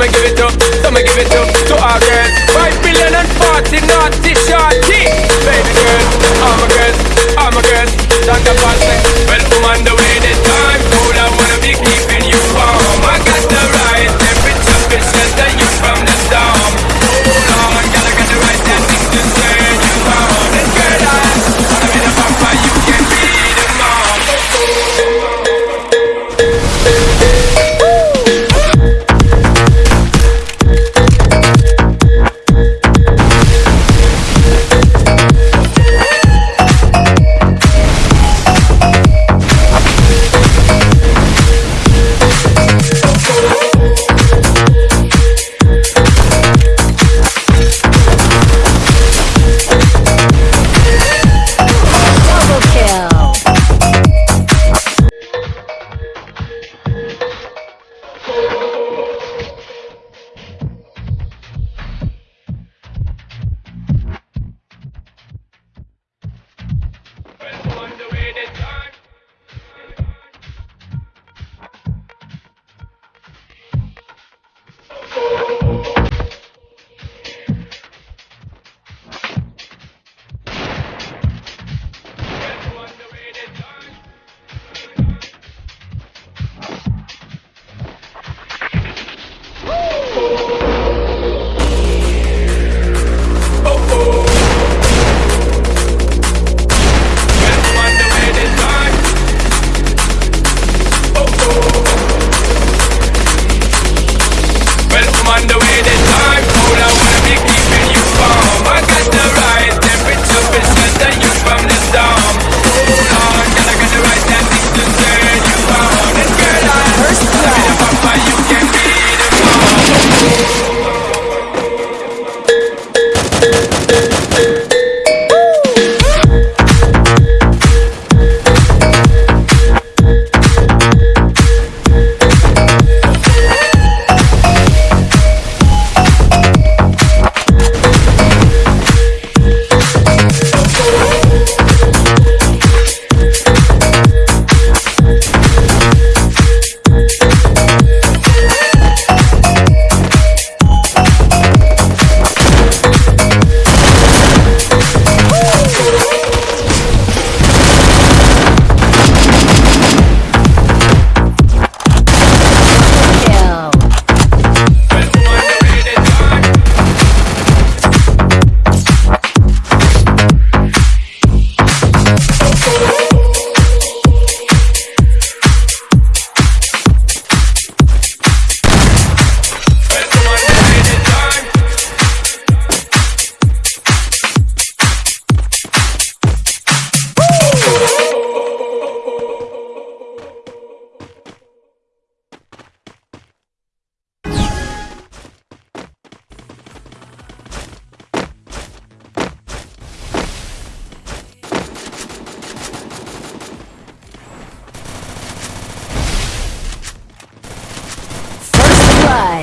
me give it up, so me give it up to our girl. Five billion and forty naughty shorty, baby girl, I'm a girl, I'm a girl. Talk about on the way, then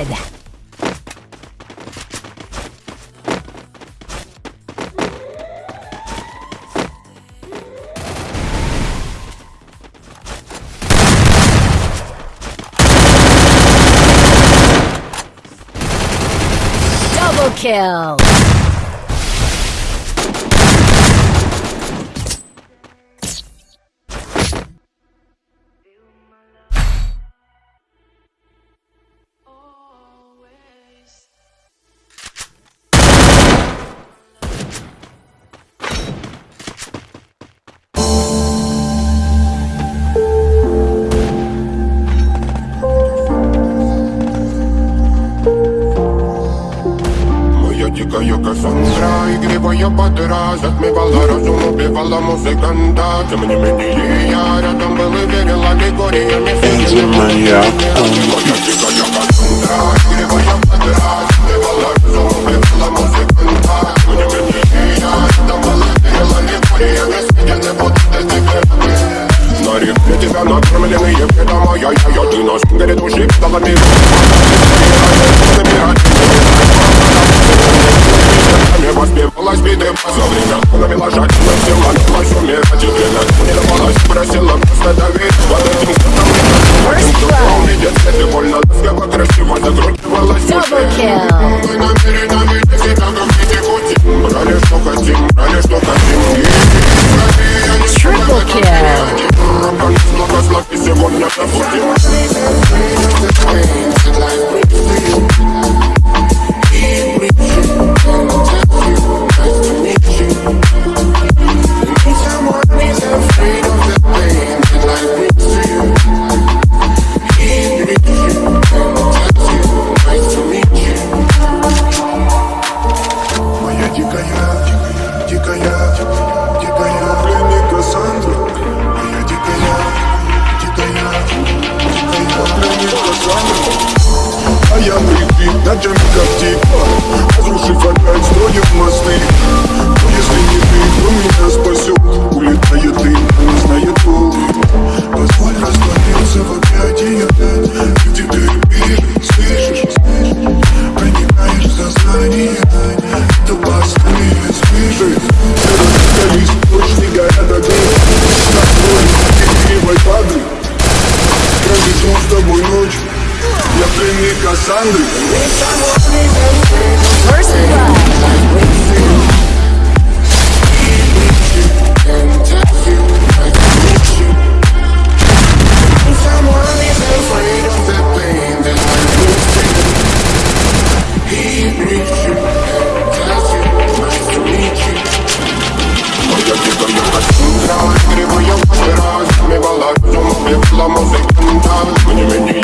blood. Double kill! meglio che sembra I gri voglio poterà Zat mi balla разум убивала музыканта Тем не менее я рядом был и верила Григория Мефедина Я тихо, я кассандра, игривая подраз На чем как типа Разрушив опять строим мосты. I'm a. When you make me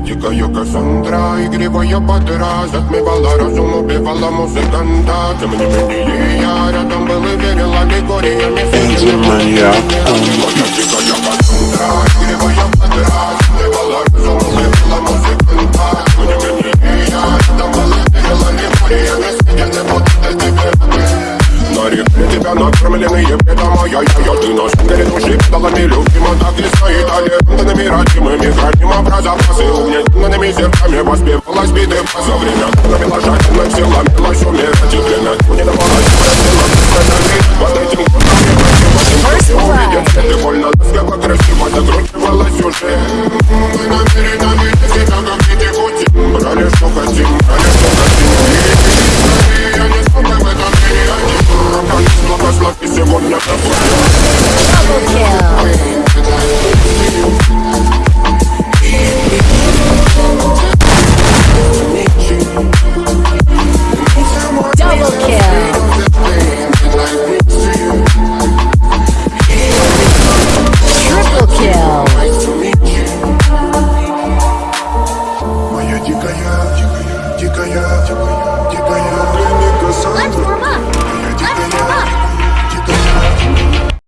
Я тікаю Кассандра і гріває патера Затмівала розум, убивала музиканта Це мені мені і я рядом були, вірила лікорія Місяці не були, я тікаю Кассандра і гріває патера Затмівала розум, убивала музиканта за базы У меня темными зерками воспевалась битым За время, когда